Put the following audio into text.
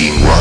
seen one.